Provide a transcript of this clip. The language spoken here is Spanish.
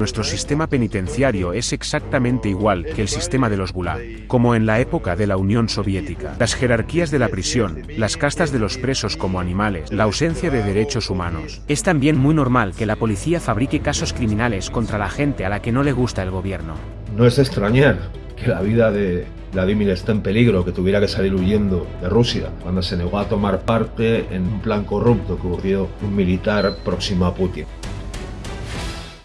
Nuestro sistema penitenciario es exactamente igual que el sistema de los Gulag, como en la época de la Unión Soviética. Las jerarquías de la prisión, las castas de los presos como animales, la ausencia de derechos humanos. Es también muy normal que la policía fabrique casos criminales contra la gente a la que no le gusta el gobierno. No es extrañar que la vida de Vladimir está en peligro, que tuviera que salir huyendo de Rusia cuando se negó a tomar parte en un plan corrupto que ocurrió un militar próximo a Putin.